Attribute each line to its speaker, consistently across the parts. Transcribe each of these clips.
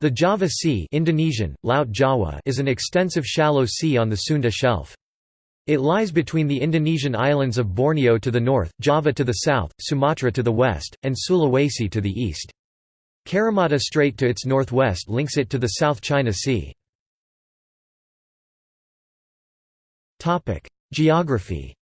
Speaker 1: The Java Sea Indonesian, Laut Jawa is an extensive shallow sea on the Sunda Shelf. It lies between the Indonesian islands of Borneo to the north, Java to the south, Sumatra to the west, and Sulawesi to the east. Karimata Strait to its northwest links it to the South China Sea. Geography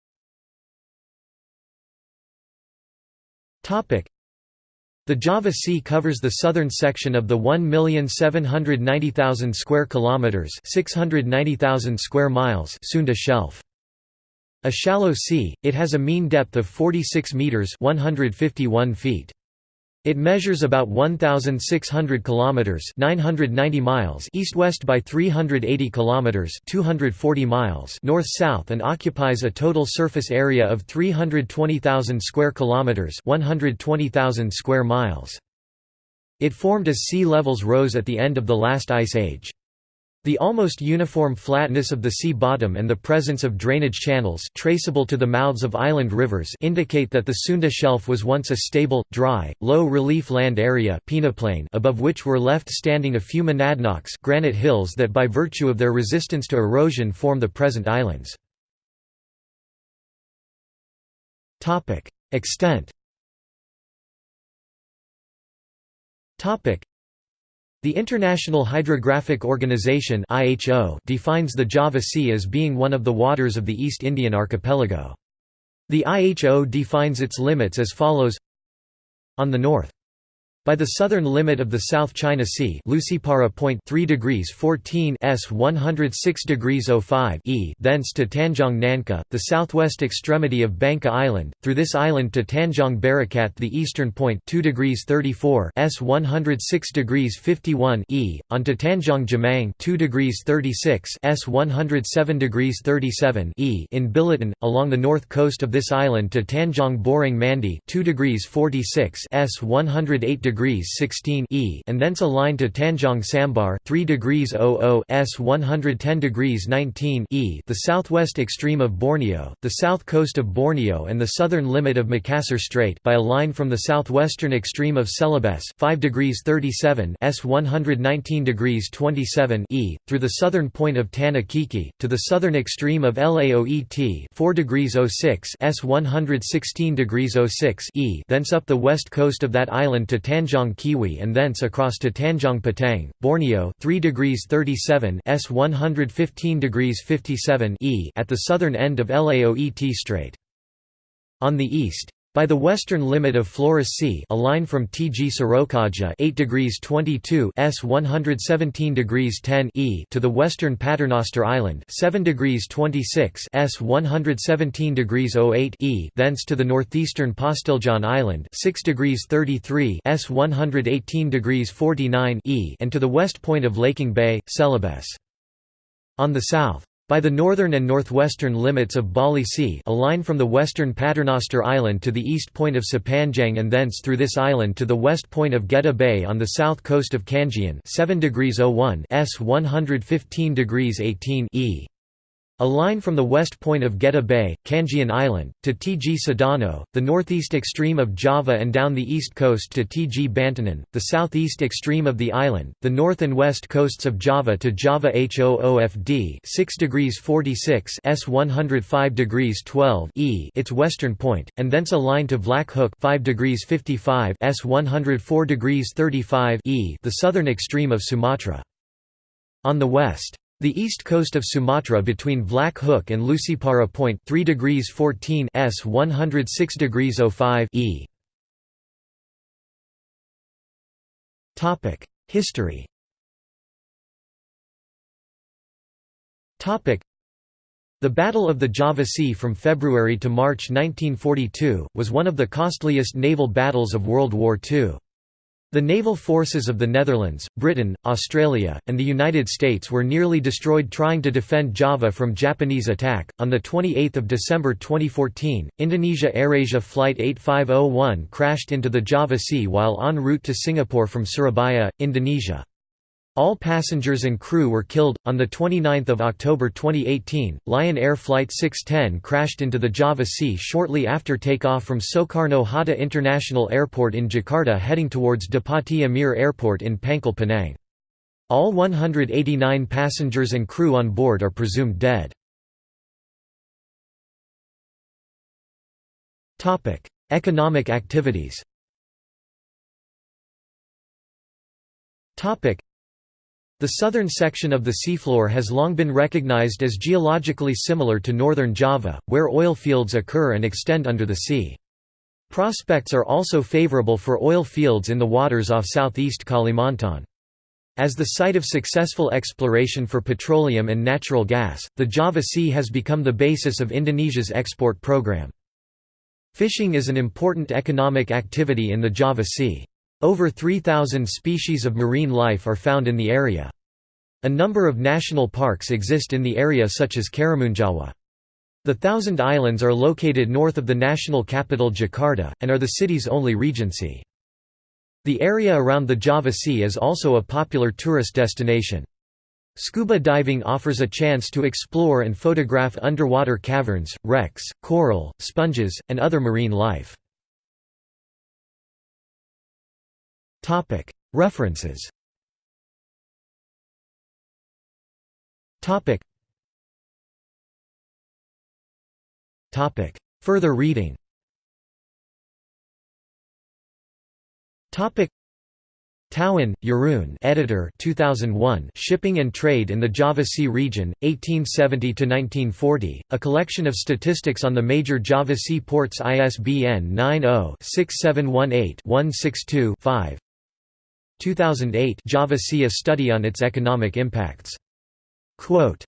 Speaker 1: the Java Sea covers the southern section of the 1,790,000 square kilometers, 690,000 square miles Sunda Shelf. A shallow sea, it has a mean depth of 46 meters, 151 feet. It measures about 1600 kilometers, 990 miles east-west by 380 kilometers, 240 miles north-south and occupies a total surface area of 320,000 square kilometers, 120,000 square miles. It formed as sea levels rose at the end of the last ice age. The almost uniform flatness of the sea bottom and the presence of drainage channels traceable to the mouths of island rivers indicate that the Sunda Shelf was once a stable, dry, low-relief land area above which were left standing a few monadnocks granite hills that by virtue of their resistance to erosion form the present islands. Extent the International Hydrographic Organization defines the Java Sea as being one of the waters of the East Indian archipelago. The IHO defines its limits as follows On the north by the southern limit of the South China Sea Lucipara Point 3 degrees 14 S 106 degrees 05 E thence to Tanjong Nanka, the southwest extremity of Bangka Island, through this island to Tanjong Berikat the eastern point 2 degrees 34 S 106 degrees 51 E, on to Tanjong Jamang 2 degrees 36 S 107 degrees 37 E in Billiton, along the north coast of this island to Tanjong Borang Mandi 2 degrees 46 S 108 degrees degrees 16 E and thence a line to Tanjong Sambar 3 degrees 00 S 110 degrees 19 E the southwest extreme of Borneo, the south coast of Borneo and the southern limit of Makassar Strait by a line from the southwestern extreme of Celebes 5 degrees 37 S 119 degrees 27 E, through the southern point of Tanakeke, to the southern extreme of Laoet 4 degrees 06 S 116 degrees 06 E thence up the west coast of that island to Tanjong Tanjong Kiwi and thence across to Tanjong Petang, Borneo 3 degrees 37 S 115 degrees 57 E at the southern end of Laoet Strait. On the east, by the western limit of Flores Sea a line from Tg Sorokaja 8 degrees 22 S 117 degrees 10 E to the western Paternoster Island 7 degrees 26 S 117 degrees 08 E thence to the northeastern Postiljon Island 6 degrees 33 S 118 degrees 49 E and to the west point of Laking Bay, Celebes. On the south by the northern and northwestern limits of Bali Sea a line from the western Paternoster Island to the east point of Sepanjang and thence through this island to the west point of Geta Bay on the south coast of Kangean 7 degrees 01 S 115 degrees 18 E. A line from the west point of Geta Bay, Kangean Island, to Tg Sedano, the northeast extreme of Java and down the east coast to Tg Bantanan, the southeast extreme of the island, the north and west coasts of Java to Java HOOFD 6 degrees 46 S 105 degrees 12 E its western point, and thence a line to Vlak Hook 5 degrees 55 S 104 degrees 35 E the southern extreme of Sumatra. On the west the east coast of Sumatra between Vlak Hook and Lucipara Point 3 degrees 14 S 106 degrees 05 E. Topic: History. Topic: The Battle of the Java Sea from February to March 1942 was one of the costliest naval battles of World War II. The naval forces of the Netherlands, Britain, Australia, and the United States were nearly destroyed trying to defend Java from Japanese attack. On the 28th of December 2014, Indonesia AirAsia flight 8501 crashed into the Java Sea while en route to Singapore from Surabaya, Indonesia. All passengers and crew were killed. On the 29th of October 2018, Lion Air Flight 610 crashed into the Java Sea shortly after takeoff from Soekarno Hatta International Airport in Jakarta heading towards Depati Amir Airport in Pangkal Pinang. All 189 passengers and crew on board are presumed dead. Economic activities the southern section of the seafloor has long been recognized as geologically similar to northern Java, where oil fields occur and extend under the sea. Prospects are also favorable for oil fields in the waters off southeast Kalimantan. As the site of successful exploration for petroleum and natural gas, the Java Sea has become the basis of Indonesia's export program. Fishing is an important economic activity in the Java Sea. Over 3,000 species of marine life are found in the area. A number of national parks exist in the area such as Karimunjawa. The Thousand Islands are located north of the national capital Jakarta, and are the city's only regency. The area around the Java Sea is also a popular tourist destination. Scuba diving offers a chance to explore and photograph underwater caverns, wrecks, coral, sponges, and other marine life. References. Further reading. Touwen, Jeroen editor 2001 Shipping and Trade in the Java Sea Region, 1870–1940, a collection of statistics on the major Java Sea ports ISBN 90-6718-162-5 2008 Java A Study on its Economic Impacts. Quote,